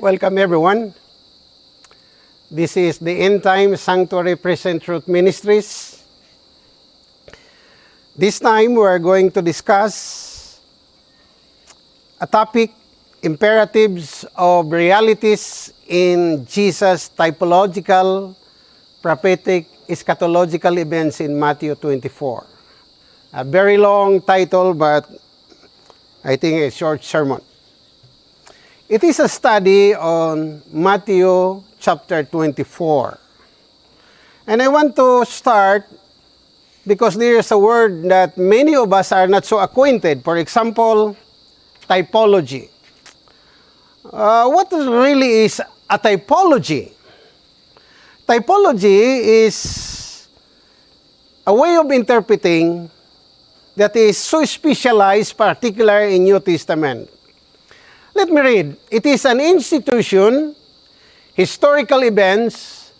Welcome everyone. This is the End Time Sanctuary Present Truth Ministries. This time we are going to discuss a topic imperatives of realities in Jesus' typological, prophetic, eschatological events in Matthew 24. A very long title, but I think a short sermon. It is a study on Matthew chapter 24. And I want to start because there is a word that many of us are not so acquainted. For example, typology. Uh, what really is a typology? Typology is a way of interpreting that is so specialized, particular in New Testament. Let me read. It is an institution, historical events,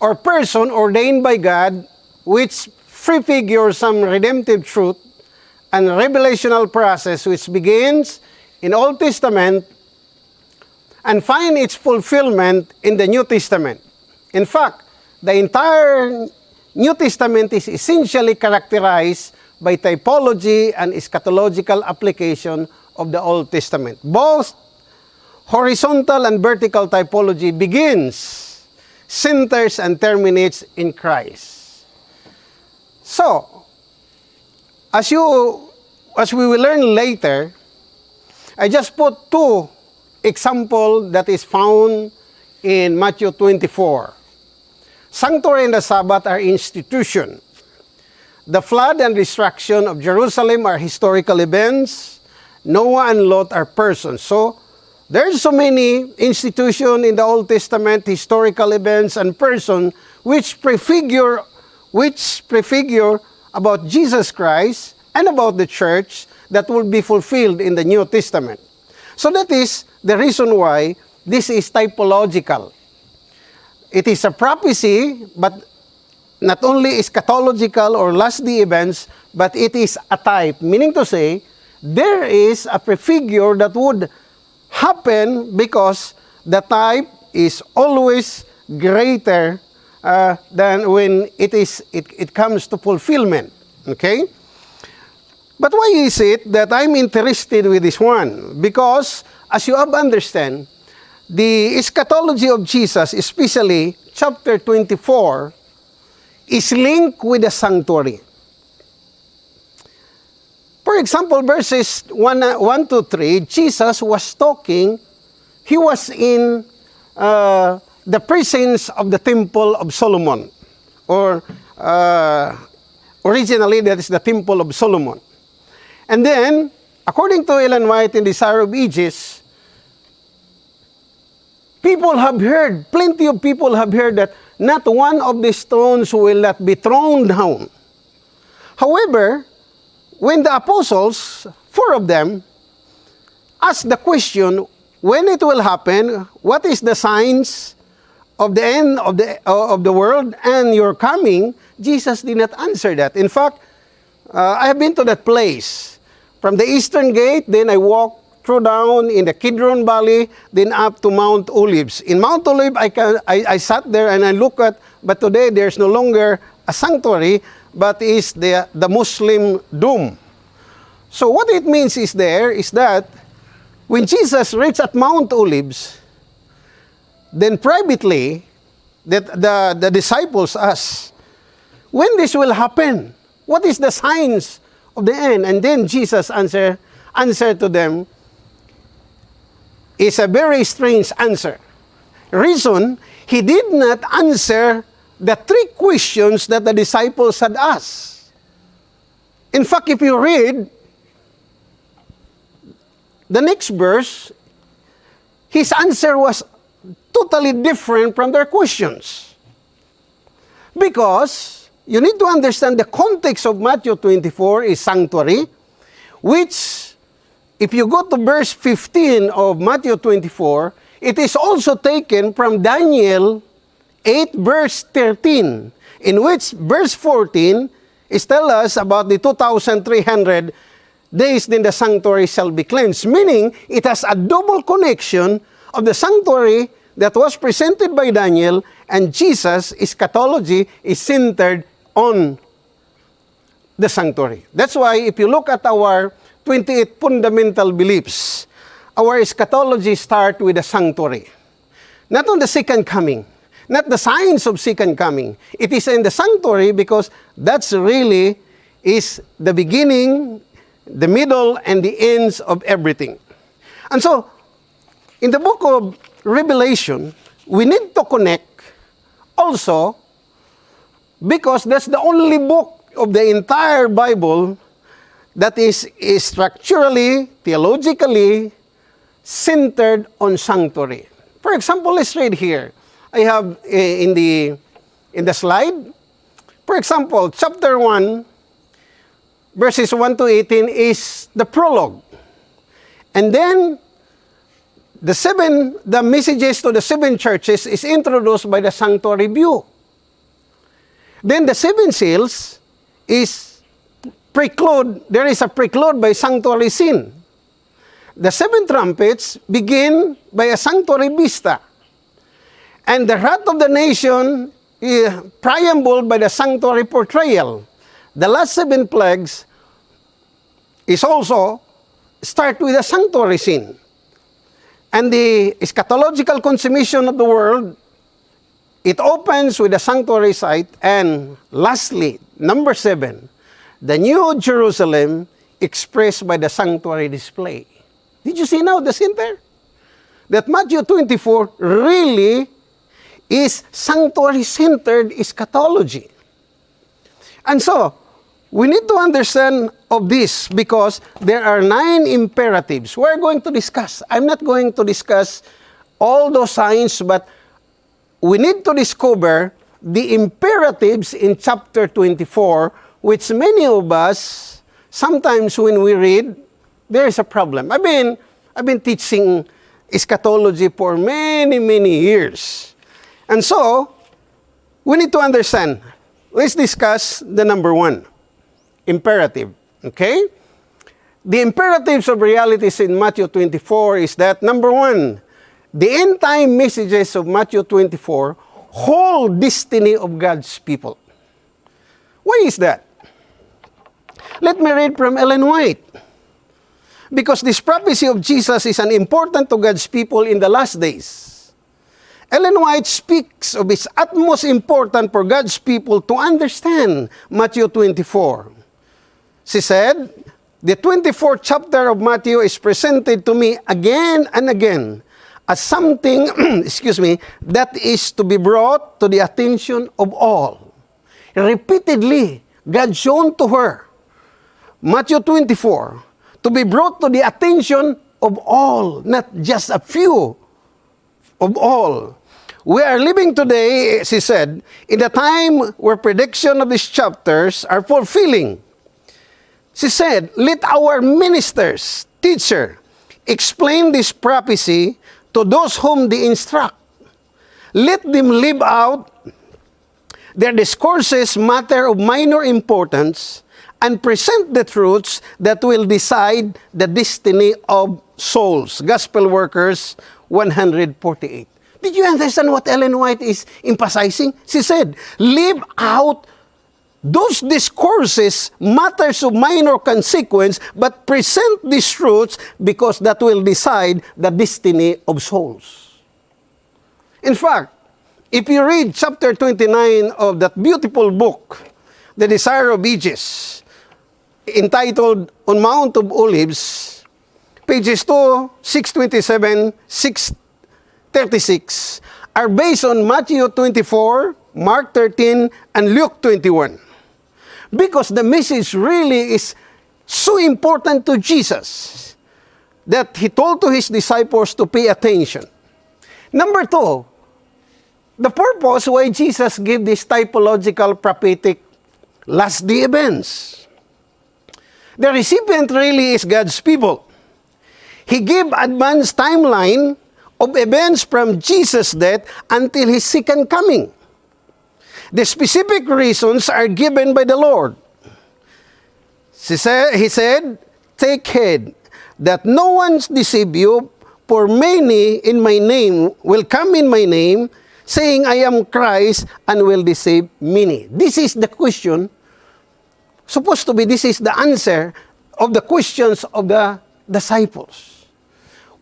or person ordained by God which prefigure some redemptive truth and revelational process which begins in Old Testament and find its fulfillment in the New Testament. In fact, the entire New Testament is essentially characterized by typology and eschatological application of the Old Testament. Both horizontal and vertical typology begins, centers, and terminates in Christ. So, as you as we will learn later, I just put two example that is found in Matthew 24. Sanctuary and the Sabbath are institution. The flood and destruction of Jerusalem are historical events. Noah and Lot are persons. So, there's so many institutions in the Old Testament, historical events and person which prefigure, which prefigure about Jesus Christ and about the church that will be fulfilled in the New Testament. So that is the reason why this is typological. It is a prophecy, but not only eschatological or last day events, but it is a type, meaning to say, there is a prefigure that would happen because the type is always greater uh, than when it is it, it comes to fulfillment okay? But why is it that i'm interested with this one? Because as you have understand the eschatology of jesus especially chapter 24 is linked with the sanctuary example, verses 1, 1 to 3, Jesus was talking, he was in uh, the presence of the temple of Solomon, or uh, originally that is the temple of Solomon. And then, according to Ellen White in Desire of Ages, people have heard, plenty of people have heard that not one of the stones will not be thrown down. However, when the apostles, four of them, asked the question, when it will happen, what is the signs of the end of the, uh, of the world and your coming, Jesus did not answer that. In fact, uh, I have been to that place. From the eastern gate, then I walked through down in the Kidron Valley, then up to Mount Olives. In Mount Olive, I, can, I, I sat there and I look at, but today there's no longer a sanctuary, but is the, the Muslim dome. So what it means is there is that when Jesus reached at Mount Olives, then privately, that the, the disciples asked, when this will happen? What is the signs of the end? And then Jesus answer, answer to them is a very strange answer. Reason, he did not answer the three questions that the disciples had asked. In fact, if you read the next verse, his answer was totally different from their questions. Because you need to understand the context of Matthew 24 is sanctuary, which, if you go to verse 15 of Matthew 24, it is also taken from Daniel 8 verse 13, in which verse 14 is tell us about the 2,300 days then the sanctuary shall be cleansed. Meaning, it has a double connection of the sanctuary that was presented by Daniel and Jesus' eschatology is centered on the sanctuary. That's why if you look at our 28 fundamental beliefs, our eschatology start with the sanctuary. Not on the second coming, not the signs of second coming. It is in the sanctuary because that's really is the beginning, the middle, and the ends of everything. And so, in the book of Revelation, we need to connect also because that's the only book of the entire Bible that is, is structurally, theologically centered on sanctuary. For example, let's read here. I have uh, in the in the slide. For example, chapter 1 verses 1 to 18 is the prologue. And then the seven the messages to the seven churches is introduced by the sanctuary view. Then the seven seals is preclude there is a preclude by sanctuary scene. The seven trumpets begin by a sanctuary vista. And the wrath of the nation is preambled by the sanctuary portrayal. The last seven plagues is also start with a sanctuary scene. And the eschatological consummation of the world, it opens with a sanctuary site. And lastly, number seven, the new Jerusalem expressed by the sanctuary display. Did you see now the center? That Matthew 24 really is sanctuary-centered eschatology. And so, we need to understand of this because there are nine imperatives we're going to discuss. I'm not going to discuss all those signs, but we need to discover the imperatives in chapter 24, which many of us, sometimes when we read, there is a problem. I've been, I've been teaching eschatology for many, many years. And so, we need to understand. Let's discuss the number one imperative. Okay? The imperatives of realities in Matthew 24 is that number one, the end time messages of Matthew 24 hold destiny of God's people. Why is that? Let me read from Ellen White. Because this prophecy of Jesus is an important to God's people in the last days. Ellen White speaks of its utmost important for God's people to understand Matthew 24. She said, the 24th chapter of Matthew is presented to me again and again as something, excuse me, that is to be brought to the attention of all. Repeatedly, God shown to her, Matthew 24, to be brought to the attention of all, not just a few, of all. We are living today, she said, in the time where prediction of these chapters are fulfilling. She said, Let our ministers, teacher, explain this prophecy to those whom they instruct. Let them live out their discourses matter of minor importance and present the truths that will decide the destiny of souls. Gospel Workers 148. Did you understand what Ellen White is emphasizing? She said, live out those discourses matters of minor consequence, but present these truths because that will decide the destiny of souls. In fact, if you read chapter 29 of that beautiful book, The Desire of Ages, entitled On Mount of Olives, pages 2, 627, 636, are based on Matthew 24, Mark 13, and Luke 21 because the message really is so important to Jesus that he told to his disciples to pay attention. Number two, the purpose why Jesus gave this typological prophetic last day events. The recipient really is God's people. He gave advanced timeline of events from Jesus' death until his second coming. The specific reasons are given by the Lord. He said, Take heed that no one deceive you, For many in my name will come in my name, saying, I am Christ, and will deceive many. This is the question. Supposed to be, this is the answer of the questions of the disciples.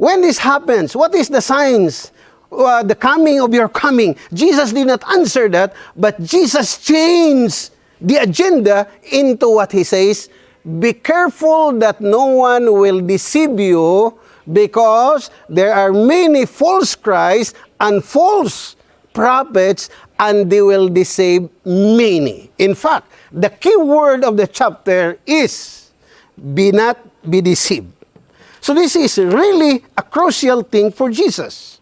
When this happens, what is the signs? Uh, the coming of your coming. Jesus did not answer that, but Jesus changed the agenda into what he says Be careful that no one will deceive you because there are many false Christs and false prophets, and they will deceive many. In fact, the key word of the chapter is be not be deceived. So this is really a crucial thing for Jesus.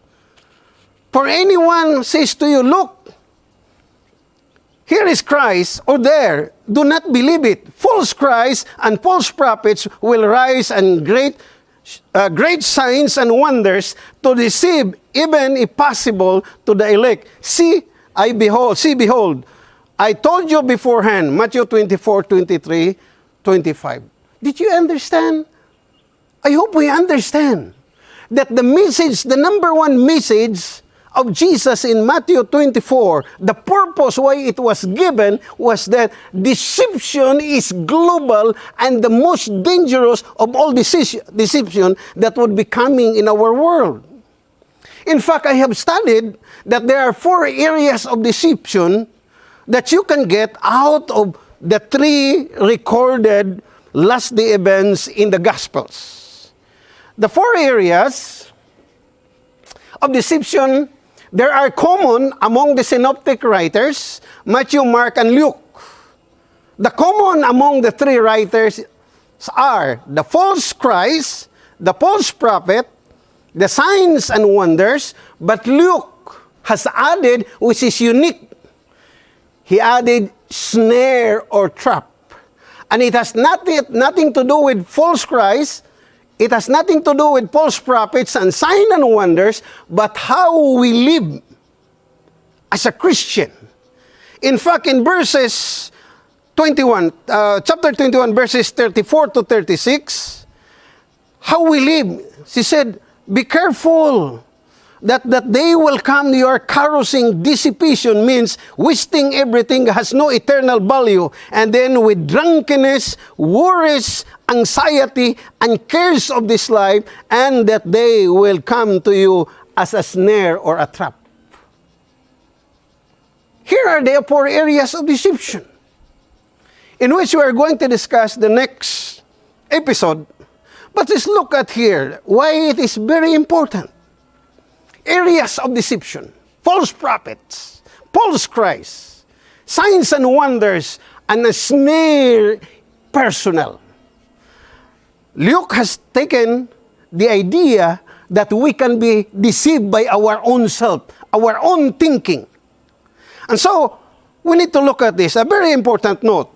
For anyone says to you, look, here is Christ, or there, do not believe it. False Christ and false prophets will rise and great, uh, great signs and wonders to deceive, even if possible, to the elect. See, I behold, see, behold, I told you beforehand, Matthew 24, 23, 25. Did you understand? I hope we understand that the message, the number one message of Jesus in Matthew 24, the purpose why it was given was that deception is global and the most dangerous of all deception that would be coming in our world. In fact, I have studied that there are four areas of deception that you can get out of the three recorded last day events in the Gospels. The four areas of deception there are common among the synoptic writers, Matthew, Mark, and Luke. The common among the three writers are the false Christ, the false prophet, the signs and wonders, but Luke has added, which is unique, he added snare or trap. And it has nothing, nothing to do with false Christ, it has nothing to do with false prophets and sign and wonders, but how we live as a Christian. In fact, in verses 21, uh, chapter 21, verses 34 to 36, how we live, she said, be careful that that day will come your carousing dissipation means wasting everything has no eternal value and then with drunkenness worries anxiety and cares of this life and that they will come to you as a snare or a trap. Here are the four areas of deception in which we are going to discuss the next episode. But let's look at here why it is very important. Areas of deception, false prophets, false Christ, signs and wonders, and a snare personal. Luke has taken the idea that we can be deceived by our own self, our own thinking. And so, we need to look at this. A very important note.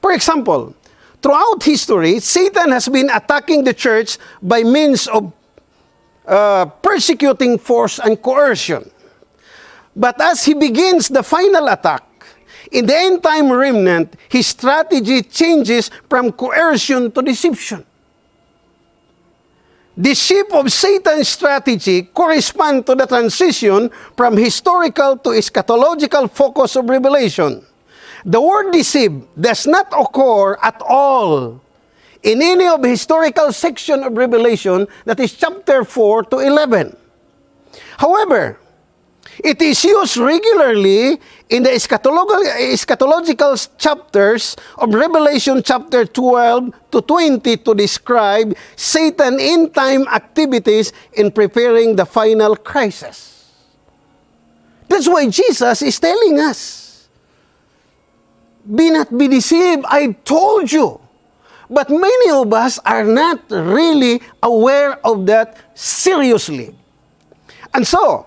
For example, throughout history, Satan has been attacking the church by means of uh, persecuting force and coercion. But as he begins the final attack, in the end time remnant, his strategy changes from coercion to deception. The shape of Satan's strategy correspond to the transition from historical to eschatological focus of revelation. The word deceive does not occur at all in any of the historical section of Revelation, that is chapter 4 to 11. However, it is used regularly in the eschatological chapters of Revelation chapter 12 to 20 to describe Satan in time activities in preparing the final crisis. That's why Jesus is telling us, Be not be deceived, I told you. But many of us are not really aware of that seriously. And so,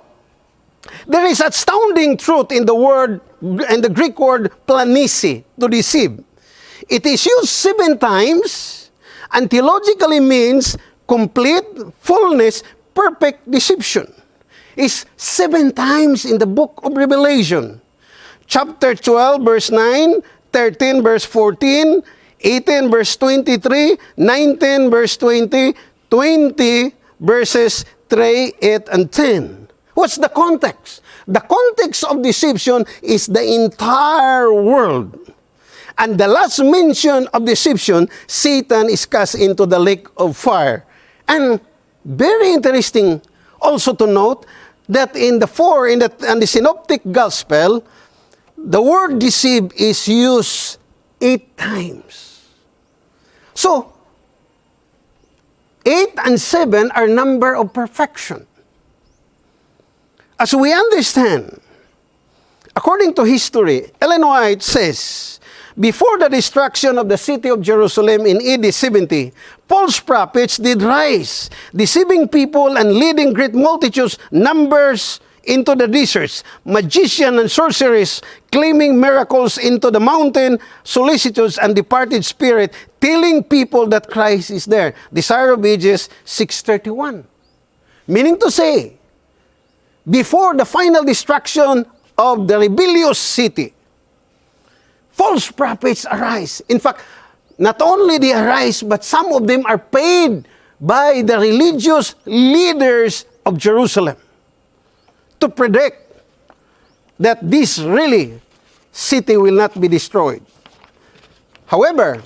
there is astounding truth in the word, in the Greek word planisi, to deceive. It is used seven times and theologically means complete, fullness, perfect deception. It's seven times in the book of Revelation. Chapter 12, verse 9, 13, verse 14, 18 verse 23, 19 verse 20, 20 verses 3, 8, and 10. What's the context? The context of deception is the entire world. And the last mention of deception, Satan is cast into the lake of fire. And very interesting also to note that in the four, in the, in the synoptic gospel, the word deceive is used eight times. So, eight and seven are number of perfection. As we understand, according to history, Ellen White says, before the destruction of the city of Jerusalem in AD 70, false prophets did rise, deceiving people and leading great multitudes, numbers into the deserts, magicians and sorcerers claiming miracles into the mountain, solicitudes and departed spirit, telling people that Christ is there. Desire of Ages 631. Meaning to say, before the final destruction of the rebellious city, false prophets arise. In fact, not only they arise, but some of them are paid by the religious leaders of Jerusalem to predict that this really city will not be destroyed. However,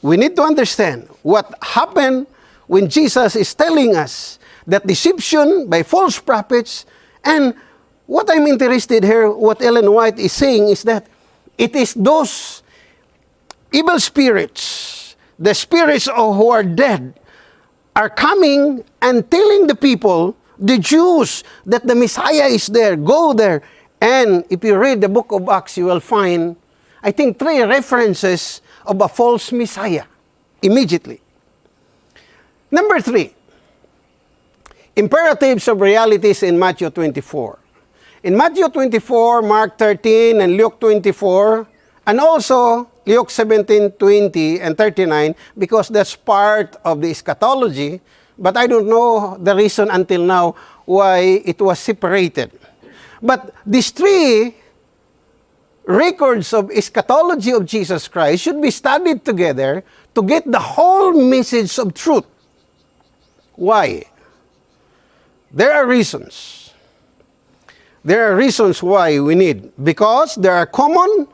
we need to understand what happened when Jesus is telling us that deception by false prophets and what I'm interested here, what Ellen White is saying is that it is those evil spirits, the spirits of who are dead, are coming and telling the people, the Jews, that the Messiah is there. Go there. And if you read the book of Acts, you will find, I think, three references of a false Messiah immediately. Number three, imperatives of realities in Matthew 24. In Matthew 24, Mark 13, and Luke 24, and also Luke 17, 20, and 39, because that's part of the eschatology, but I don't know the reason until now why it was separated. But these three records of eschatology of Jesus Christ should be studied together to get the whole message of truth. Why? There are reasons. There are reasons why we need. Because there are common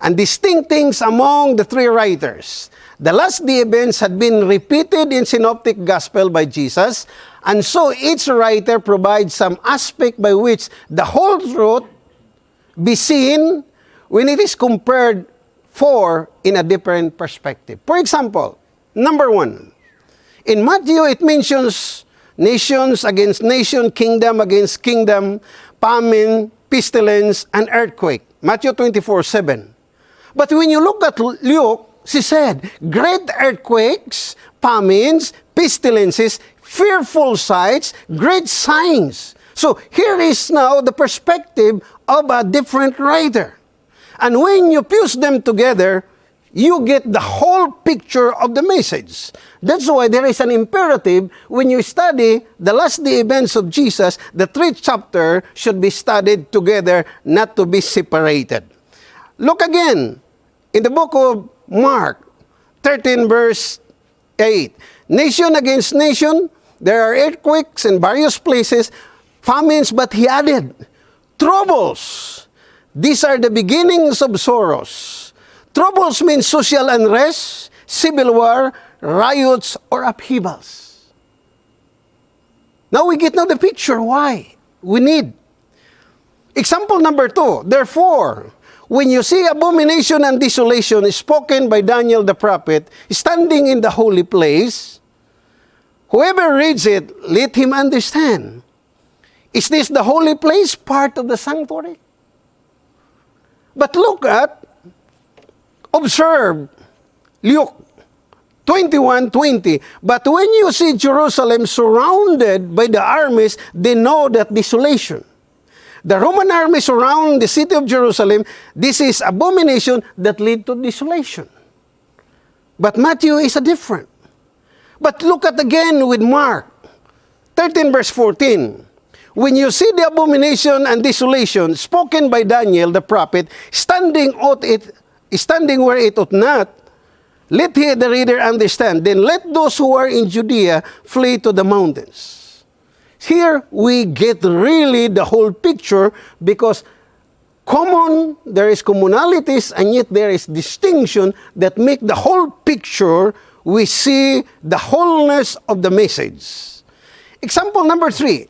and distinct things among the three writers. The last day events had been repeated in Synoptic Gospel by Jesus, and so each writer provides some aspect by which the whole truth be seen when it is compared for in a different perspective. For example, number one, in Matthew it mentions nations against nation, kingdom against kingdom, famine, pestilence, and earthquake. Matthew 24, 7. But when you look at Luke, she said, great earthquakes, famines, pestilences, fearful sights, great signs. So here is now the perspective of a different writer. And when you fuse them together, you get the whole picture of the message. That's why there is an imperative when you study the last day events of Jesus, the three chapter should be studied together, not to be separated. Look again in the book of Mark 13 verse 8. Nation against nation, there are earthquakes in various places, famines, but he added, troubles. These are the beginnings of sorrows. Troubles mean social unrest, civil war, riots, or upheavals. Now we get now the picture why we need. Example number two, therefore, when you see abomination and desolation spoken by Daniel the prophet standing in the holy place, whoever reads it, let him understand. Is this the holy place part of the sanctuary? But look at Observe Luke 21:20. But when you see Jerusalem surrounded by the armies, they know that desolation. The Roman army surround the city of Jerusalem. This is abomination that lead to desolation. But Matthew is a different. But look at again with Mark 13 verse 14. When you see the abomination and desolation spoken by Daniel the prophet standing out it standing where it ought not, Let he, the reader understand. Then let those who are in Judea flee to the mountains. Here we get really the whole picture because common, there is commonalities and yet there is distinction that make the whole picture. We see the wholeness of the message. Example number three.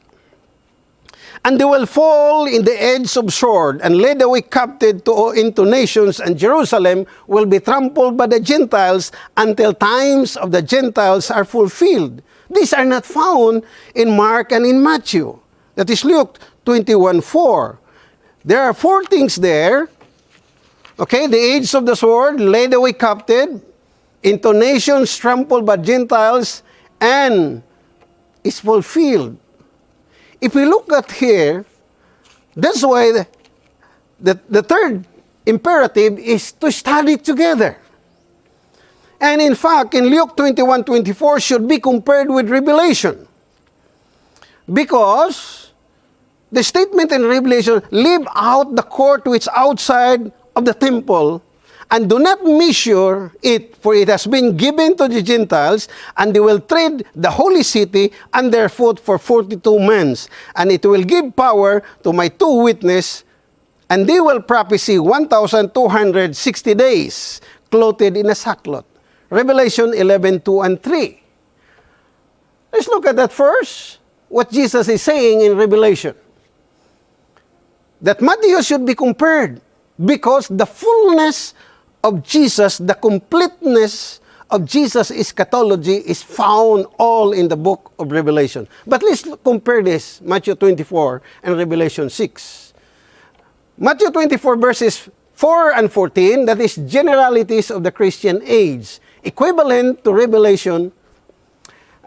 And they will fall in the edge of sword and led away captive to, into nations, and Jerusalem will be trampled by the Gentiles until times of the Gentiles are fulfilled. These are not found in Mark and in Matthew. That is Luke 21 4. There are four things there. Okay, the edge of the sword, laid away captive, into nations trampled by Gentiles, and is fulfilled if we look at here, that's why the, the, the third imperative is to study together. And in fact, in Luke 21 24 should be compared with Revelation. Because the statement in Revelation, leave out the court which outside of the temple and do not measure it, for it has been given to the Gentiles, and they will tread the holy city underfoot for 42 months. And it will give power to my two witnesses, and they will prophesy 1,260 days, clothed in a sackcloth. Revelation 11, 2 and 3. Let's look at that first. What Jesus is saying in Revelation. That Matthew should be compared because the fullness of Jesus, the completeness of Jesus' eschatology is found all in the book of Revelation. But let's compare this, Matthew 24 and Revelation 6. Matthew 24 verses 4 and 14, that is generalities of the Christian age, equivalent to Revelation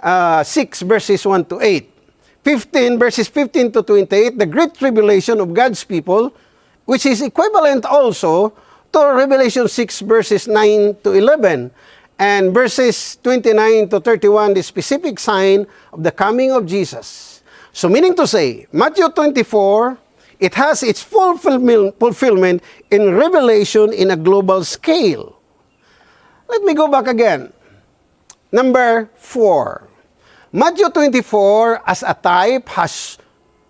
uh, 6 verses 1 to 8. 15 verses 15 to 28, the great tribulation of God's people, which is equivalent also to Revelation 6 verses 9 to 11 and verses 29 to 31 the specific sign of the coming of Jesus. So meaning to say, Matthew 24, it has its fulfillment in Revelation in a global scale. Let me go back again. Number 4. Matthew 24 as a type has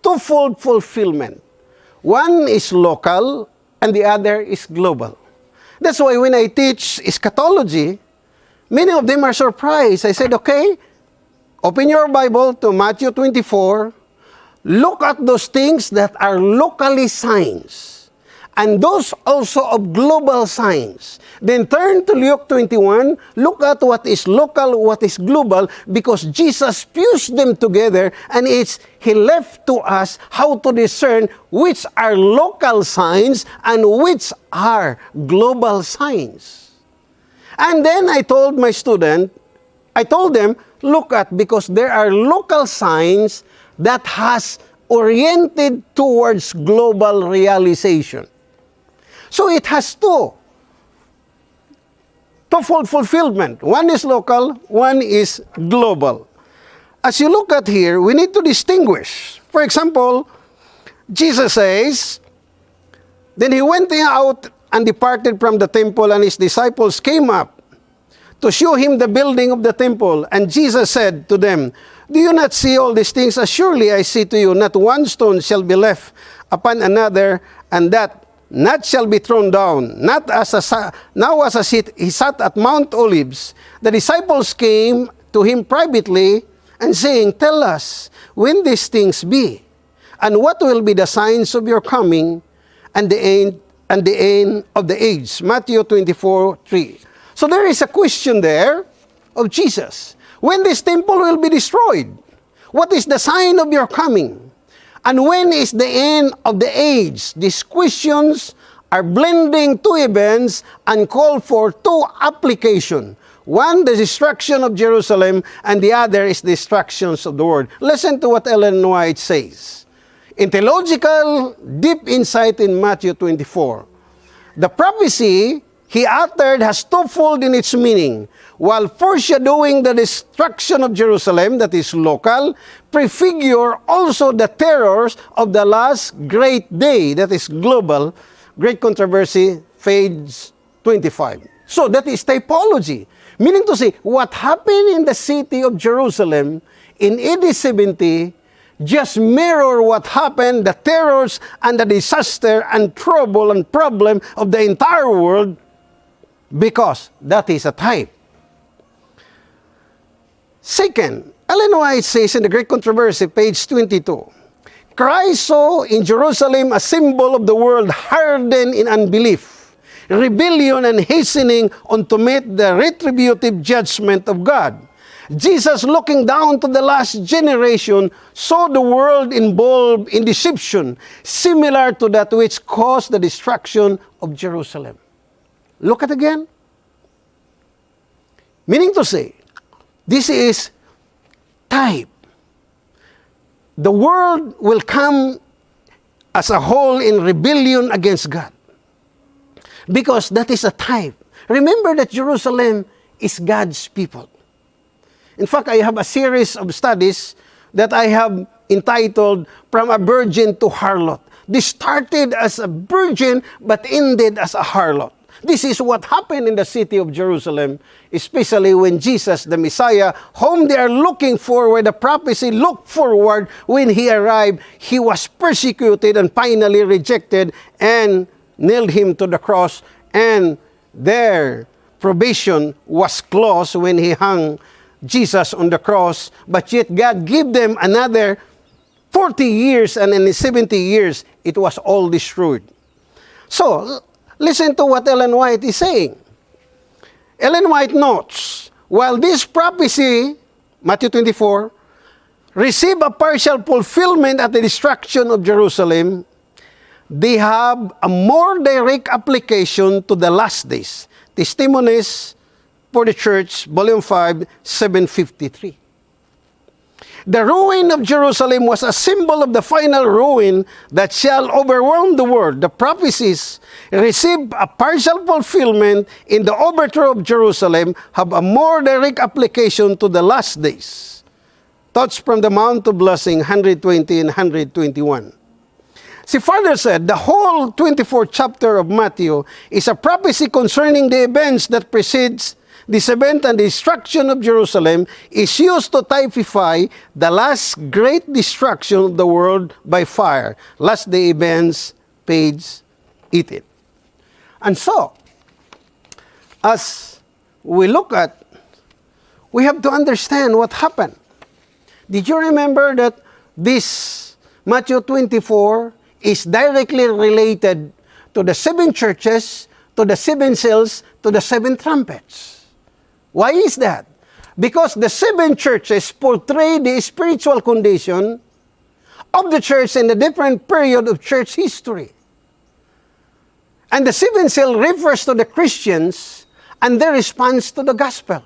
twofold fulfillment. One is local and the other is global. That's why when I teach eschatology, many of them are surprised. I said, okay, open your Bible to Matthew 24, look at those things that are locally signs and those also of global signs. Then turn to Luke 21, look at what is local, what is global, because Jesus fused them together and it's He left to us how to discern which are local signs and which are global signs. And then I told my student, I told them, look at, because there are local signs that has oriented towards global realization. So it has two. Twofold fulfillment. One is local, one is global. As you look at here, we need to distinguish. For example, Jesus says, Then he went out and departed from the temple, and his disciples came up to show him the building of the temple. And Jesus said to them, Do you not see all these things? As surely I say to you, not one stone shall be left upon another, and that not shall be thrown down, not as a, now as a seat, he sat at Mount Olives. The disciples came to him privately and saying, Tell us when these things be, and what will be the signs of your coming and the end and the end of the age. Matthew 24, 3. So there is a question there of Jesus. When this temple will be destroyed? What is the sign of your coming? And when is the end of the age? These questions are blending two events and call for two application. One, the destruction of Jerusalem, and the other is the destructions of the world. Listen to what Ellen White says. In theological deep insight in Matthew 24, the prophecy he uttered has twofold in its meaning. While foreshadowing the destruction of Jerusalem, that is local, prefigure also the terrors of the last great day, that is global, great controversy, page 25. So that is typology. Meaning to say, what happened in the city of Jerusalem in AD 70 just mirror what happened, the terrors and the disaster and trouble and problem of the entire world because that is a type. Second, Ellen White says in the Great Controversy, page 22, Christ saw in Jerusalem a symbol of the world hardened in unbelief, rebellion, and hastening on to meet the retributive judgment of God. Jesus, looking down to the last generation, saw the world involved in deception, similar to that which caused the destruction of Jerusalem. Look at again. Meaning to say, this is type. The world will come as a whole in rebellion against God. Because that is a type. Remember that Jerusalem is God's people. In fact, I have a series of studies that I have entitled From a Virgin to Harlot. This started as a virgin but ended as a harlot. This is what happened in the city of Jerusalem, especially when Jesus, the Messiah, whom they are looking for, where the prophecy looked forward, when he arrived, he was persecuted and finally rejected and nailed him to the cross. And their probation was closed when he hung Jesus on the cross, but yet God gave them another 40 years, and in 70 years, it was all destroyed. So, listen to what Ellen White is saying. Ellen White notes, while this prophecy, Matthew 24, received a partial fulfillment at the destruction of Jerusalem, they have a more direct application to the last days. Testimonies for the Church, Volume 5, 753. The ruin of Jerusalem was a symbol of the final ruin that shall overwhelm the world. The prophecies receive a partial fulfillment in the overthrow of Jerusalem have a more direct application to the last days. Thoughts from the Mount of Blessing, 120 and 121. See, Father said, the whole 24th chapter of Matthew is a prophecy concerning the events that precedes this event and destruction of Jerusalem is used to typify the last great destruction of the world by fire. Last day events, page 18. And so, as we look at, we have to understand what happened. Did you remember that this Matthew 24 is directly related to the seven churches, to the seven seals, to the seven trumpets? Why is that? Because the seven churches portray the spiritual condition of the church in a different period of church history. And the seven seal refers to the Christians and their response to the gospel.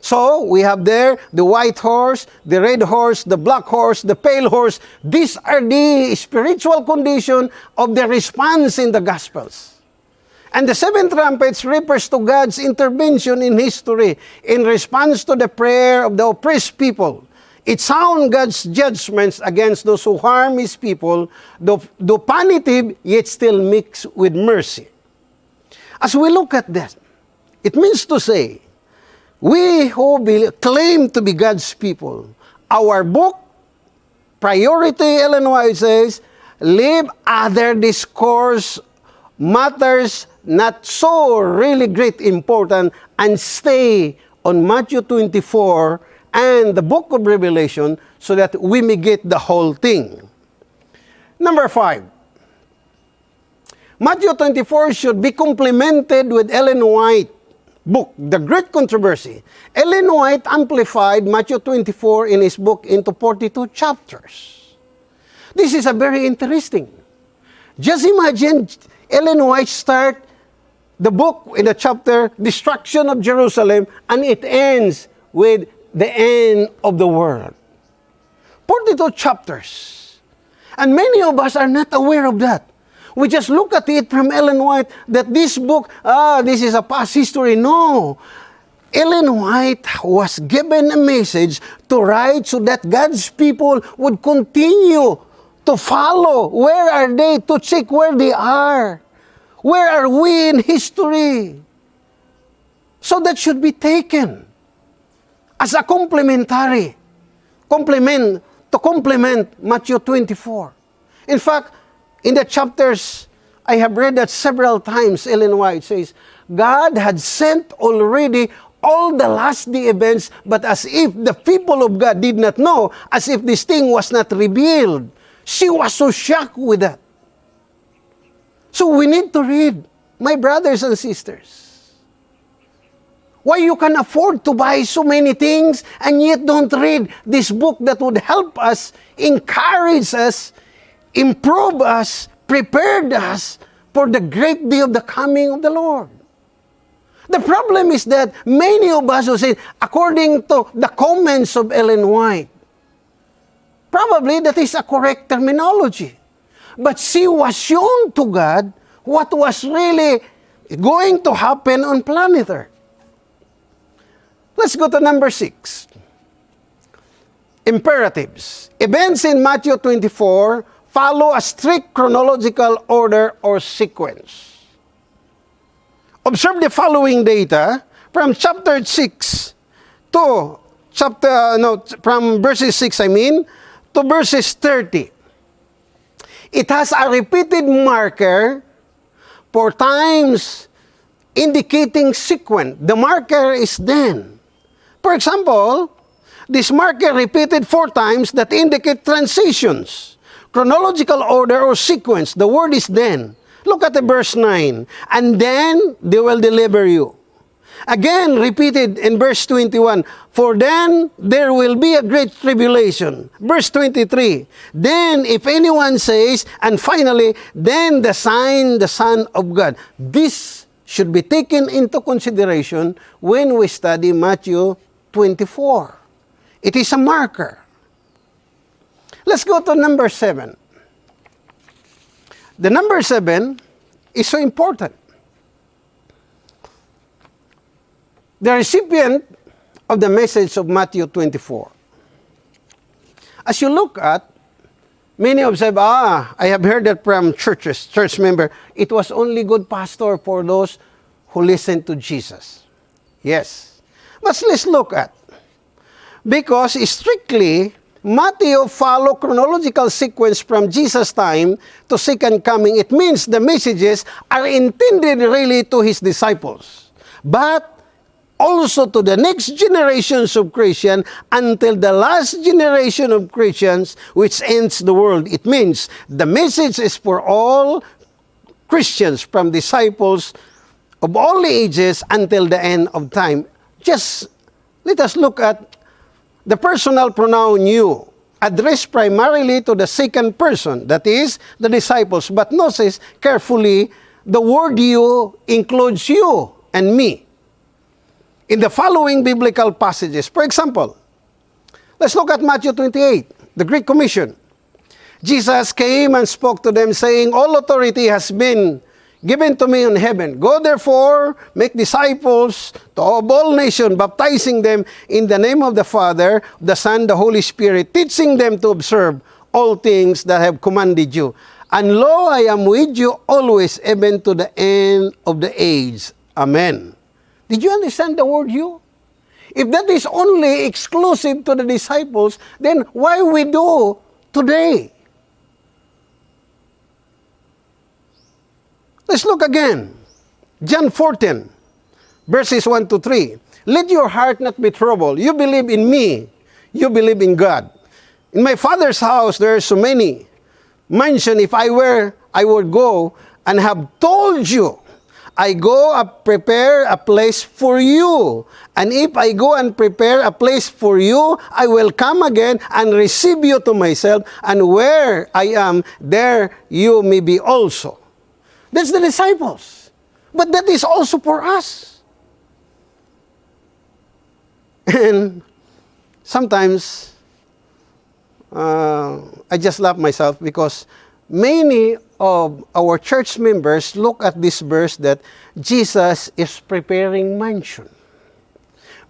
So we have there the white horse, the red horse, the black horse, the pale horse. These are the spiritual condition of the response in the gospels. And the seven trumpets refers to God's intervention in history in response to the prayer of the oppressed people. It sounds God's judgments against those who harm His people, though, though punitive, yet still mixed with mercy. As we look at that, it means to say, we who claim to be God's people, our book, priority, Ellen White says, leave other discourse matters not so really great important and stay on Matthew 24 and the book of Revelation so that we may get the whole thing. Number five, Matthew 24 should be complemented with Ellen White book, The Great Controversy. Ellen White amplified Matthew 24 in his book into 42 chapters. This is a very interesting. Just imagine Ellen White start the book in the chapter, Destruction of Jerusalem, and it ends with the end of the world. 42 chapters. And many of us are not aware of that. We just look at it from Ellen White that this book, ah, this is a past history. No. Ellen White was given a message to write so that God's people would continue to follow. Where are they? To check where they are. Where are we in history? So that should be taken as a complementary, complement, to complement Matthew 24. In fact, in the chapters, I have read that several times, Ellen White says, God had sent already all the last day events, but as if the people of God did not know, as if this thing was not revealed. She was so shocked with that. So we need to read, my brothers and sisters. Why you can afford to buy so many things and yet don't read this book that would help us, encourage us, improve us, prepared us for the great day of the coming of the Lord. The problem is that many of us will say, according to the comments of Ellen White, probably that is a correct terminology. But she was shown to God what was really going to happen on planet Earth. Let's go to number six. Imperatives. Events in Matthew 24 follow a strict chronological order or sequence. Observe the following data from chapter 6 to chapter, no, from verses 6, I mean, to verses 30. It has a repeated marker for times indicating sequence. The marker is then. For example, this marker repeated four times that indicate transitions, chronological order or sequence. The word is then. Look at the verse 9. And then they will deliver you. Again, repeated in verse 21, For then there will be a great tribulation. Verse 23, Then if anyone says, and finally, then the sign, the Son of God. This should be taken into consideration when we study Matthew 24. It is a marker. Let's go to number 7. The number 7 is so important. The recipient of the message of Matthew 24. As you look at, many observe, ah, I have heard that from churches, church member, it was only good pastor for those who listened to Jesus. Yes, but let's look at. Because strictly, Matthew follow chronological sequence from Jesus' time to second coming. It means the messages are intended really to his disciples. But also to the next generations of Christians until the last generation of Christians which ends the world. It means the message is for all Christians from disciples of all ages until the end of time. Just let us look at the personal pronoun you, addressed primarily to the second person, that is, the disciples. But notice carefully, the word you includes you and me. In the following biblical passages, for example, let's look at Matthew 28, the Great Commission. Jesus came and spoke to them, saying, All authority has been given to me in heaven. Go therefore, make disciples to all nations, baptizing them in the name of the Father, the Son, the Holy Spirit, teaching them to observe all things that have commanded you. And lo, I am with you always, even to the end of the age. Amen. Did you understand the word you? If that is only exclusive to the disciples, then why we do today? Let's look again. John 14, verses 1 to 3. Let your heart not be troubled. You believe in me. You believe in God. In my Father's house, there are so many. Mention if I were, I would go and have told you. I go and prepare a place for you. And if I go and prepare a place for you, I will come again and receive you to myself. And where I am, there you may be also. That's the disciples. But that is also for us. And sometimes uh, I just laugh myself because many of our church members look at this verse that Jesus is preparing mansion.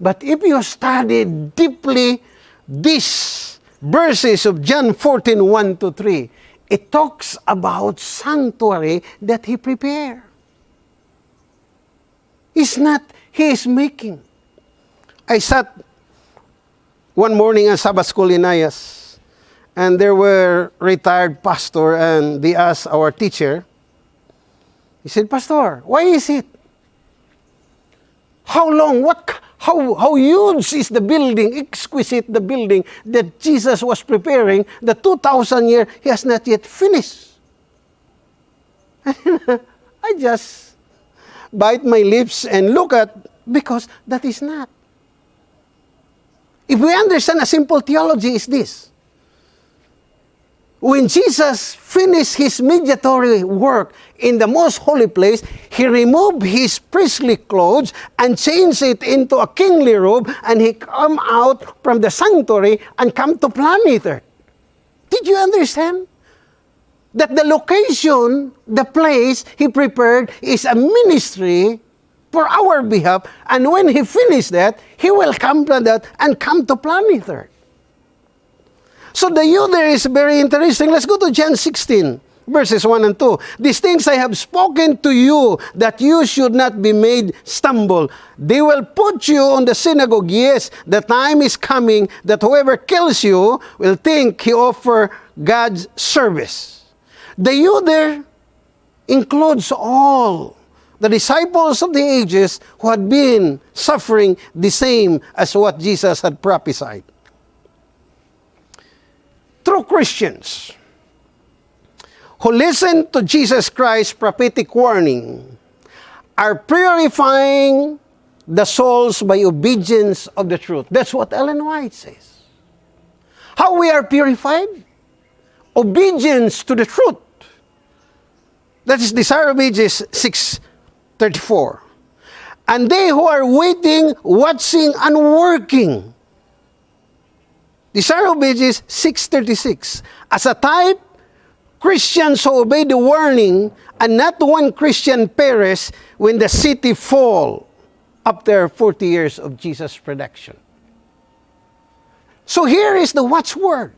But if you study deeply these verses of John 14, 1 to 3, it talks about sanctuary that he prepared. It's not He is making. I sat one morning in Sabbath school in Ayas, and there were retired pastor, and they asked our teacher, he said, Pastor, why is it? How long? What? How, how huge is the building, exquisite the building that Jesus was preparing, the 2,000 year, he has not yet finished. I just bite my lips and look at, because that is not. If we understand a simple theology is this, when Jesus finished his mediatory work in the most holy place, he removed his priestly clothes and changed it into a kingly robe, and he come out from the sanctuary and come to planet Earth. Did you understand? That the location, the place he prepared is a ministry for our behalf, and when he finished that, he will come to that and come to planet Earth. So the you there is very interesting. Let's go to John 16, verses 1 and 2. These things I have spoken to you, that you should not be made stumble. They will put you on the synagogue. Yes, the time is coming that whoever kills you will think he offer God's service. The you there includes all the disciples of the ages who had been suffering the same as what Jesus had prophesied true Christians who listen to Jesus Christ's prophetic warning are purifying the souls by obedience of the truth. That's what Ellen White says. How we are purified? Obedience to the truth. That is Desire of Ages 634. And they who are waiting, watching, and working Desire of Ages 636. As a type, Christians who obey the warning and not one Christian perish when the city fall after 40 years of Jesus' production. So here is the watchword.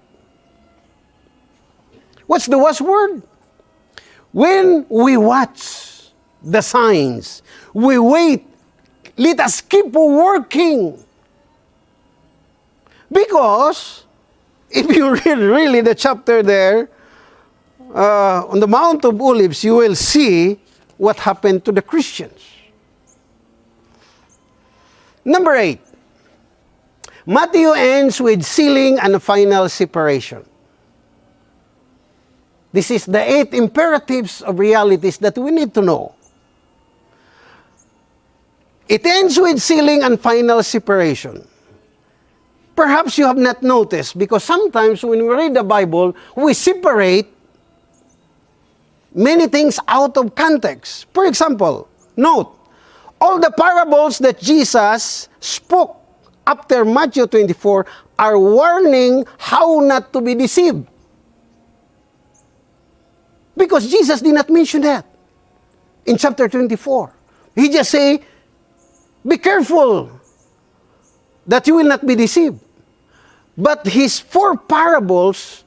What's the watchword? When we watch the signs, we wait, let us keep working because if you read really the chapter there, uh, on the Mount of Olives, you will see what happened to the Christians. Number eight, Matthew ends with sealing and final separation. This is the eight imperatives of realities that we need to know. It ends with sealing and final separation. Perhaps you have not noticed because sometimes when we read the Bible, we separate many things out of context. For example, note, all the parables that Jesus spoke after Matthew 24 are warning how not to be deceived. Because Jesus did not mention that in chapter 24. He just say, be careful that you will not be deceived. But his four parables,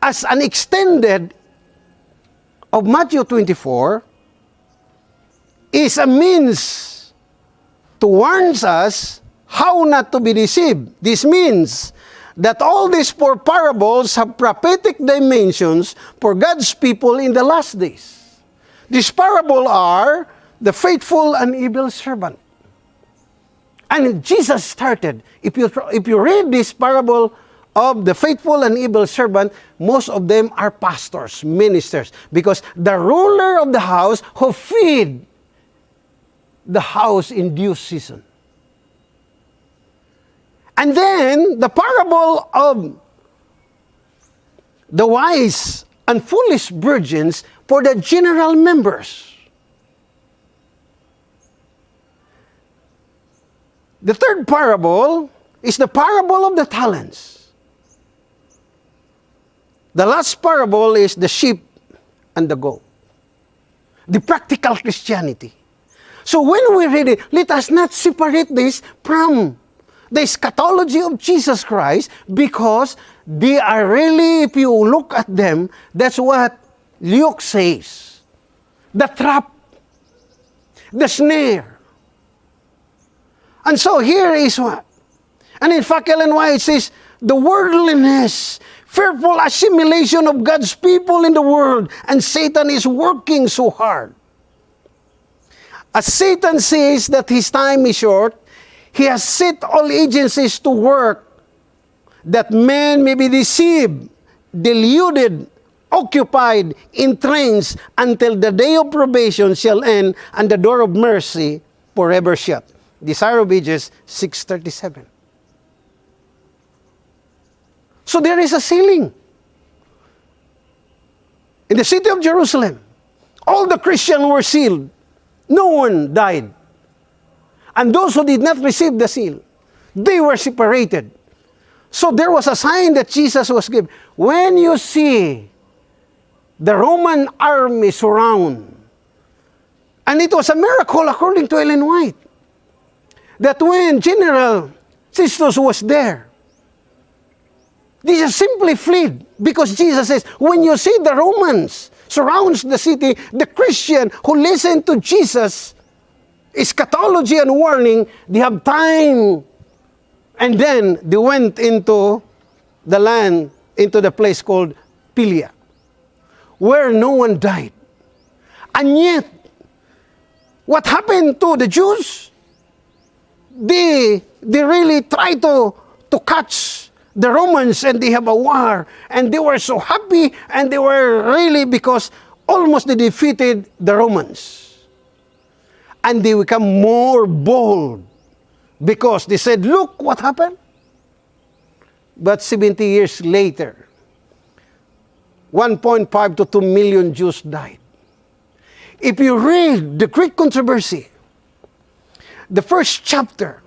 as an extended of Matthew 24, is a means to warn us how not to be deceived. This means that all these four parables have prophetic dimensions for God's people in the last days. These parables are the faithful and evil servant. And Jesus started. If you, if you read this parable of the faithful and evil servant, most of them are pastors, ministers, because the ruler of the house who feed the house in due season. And then the parable of the wise and foolish virgins for the general members. The third parable is the parable of the talents. The last parable is the sheep and the goat. The practical Christianity. So when we read it, let us not separate this from the eschatology of Jesus Christ because they are really, if you look at them, that's what Luke says. The trap, the snare, And so here is what? And in fact, Ellen White says, the worldliness, fearful assimilation of God's people in the world, and Satan is working so hard. As Satan sees that his time is short, he has set all agencies to work that men may be deceived, deluded, occupied, entranced until the day of probation shall end and the door of mercy forever shut. Desire of Ages 637. So there is a ceiling. In the city of Jerusalem, all the Christians were sealed. No one died. And those who did not receive the seal, they were separated. So there was a sign that Jesus was given. When you see the Roman army surround, and it was a miracle according to Ellen White, that when General Sistos was there, Jesus simply fled because Jesus says, when you see the Romans surrounds the city, the Christian who listen to Jesus, eschatology and warning, they have time. And then they went into the land, into the place called Pilia, where no one died. And yet, what happened to the Jews? They, they really try to, to catch the Romans and they have a war. And they were so happy and they were really because almost they defeated the Romans. And they become more bold because they said, look what happened. But 70 years later, 1.5 to 2 million Jews died. If you read the Great Controversy, the first chapter,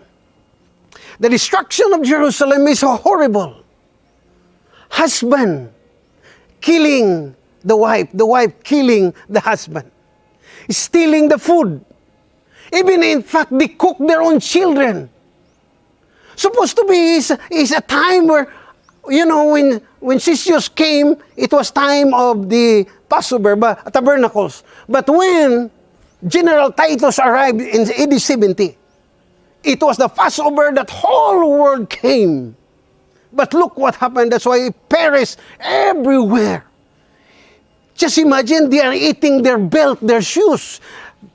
the destruction of Jerusalem is horrible. Husband killing the wife, the wife killing the husband, stealing the food. Even in fact, they cook their own children. Supposed to be is, is a time where, you know, when, when Sisius came, it was time of the Passover, but, tabernacles. But when General Titus arrived in AD 70, it was the Passover that whole world came. But look what happened. That's why it perished everywhere. Just imagine they are eating their belt, their shoes,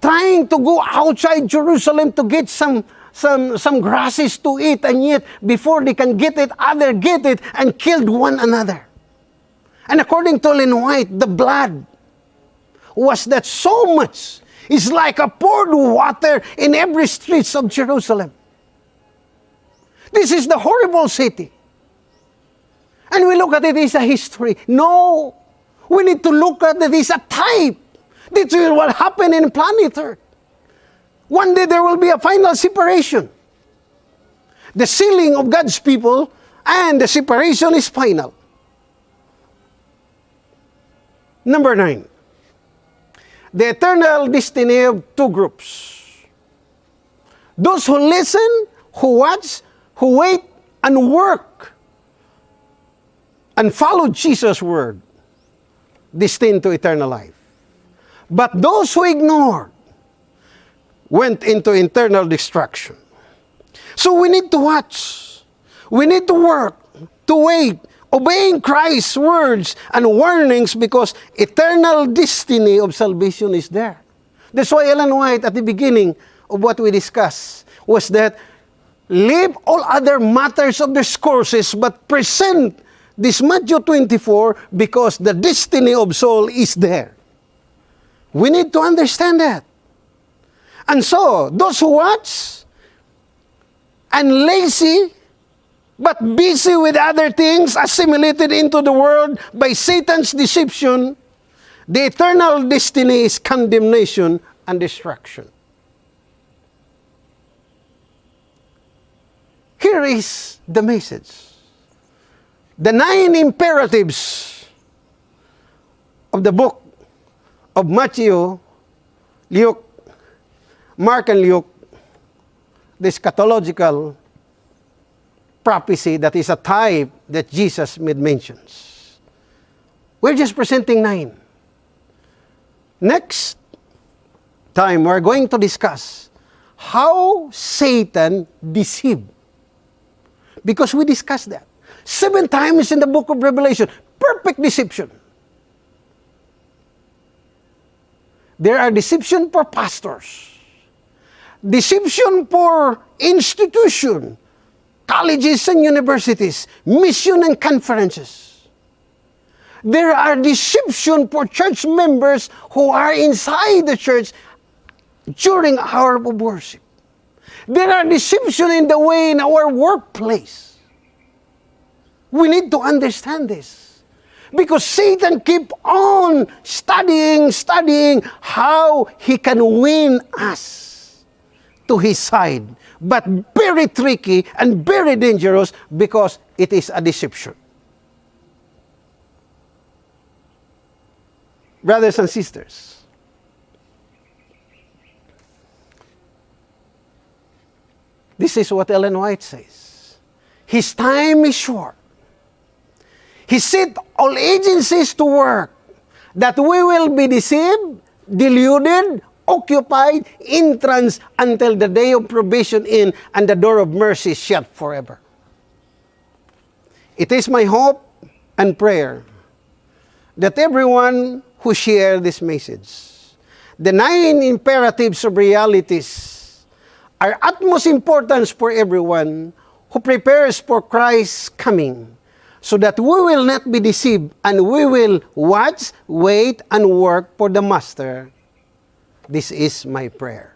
trying to go outside Jerusalem to get some some some grasses to eat, and yet before they can get it, other get it and killed one another. And according to Ellen White, the blood was that so much is like a poured water in every streets of Jerusalem. This is the horrible city. And we look at it as a history. No, we need to look at it as a type. This is what happened in planet Earth. One day there will be a final separation. The sealing of God's people and the separation is final. Number nine the eternal destiny of two groups. Those who listen, who watch, who wait, and work, and follow Jesus' word, destined to eternal life. But those who ignored went into eternal destruction. So we need to watch. We need to work, to wait, obeying Christ's words and warnings because eternal destiny of salvation is there. That's why Ellen White at the beginning of what we discussed was that leave all other matters of discourses but present this Matthew 24 because the destiny of soul is there. We need to understand that. And so, those who watch and lazy but busy with other things assimilated into the world by Satan's deception, the eternal destiny is condemnation and destruction. Here is the message. The nine imperatives of the book of Matthew, Luke, Mark and Luke, the eschatological prophecy that is a type that Jesus made mentions. We're just presenting nine. Next time, we're going to discuss how Satan deceived. Because we discussed that. Seven times in the book of Revelation, perfect deception. There are deception for pastors, deception for institution, colleges and universities, mission and conferences. There are deception for church members who are inside the church during our worship. There are deception in the way in our workplace. We need to understand this. Because Satan keep on studying, studying how he can win us to his side. But very tricky and very dangerous because it is a deception. Brothers and sisters, this is what Ellen White says. His time is short. He set all agencies to work that we will be deceived, deluded, occupied in trance until the day of probation in and the door of mercy shut forever. It is my hope and prayer that everyone who share this message, the nine imperatives of realities are utmost importance for everyone who prepares for Christ's coming so that we will not be deceived and we will watch, wait, and work for the Master. This is my prayer.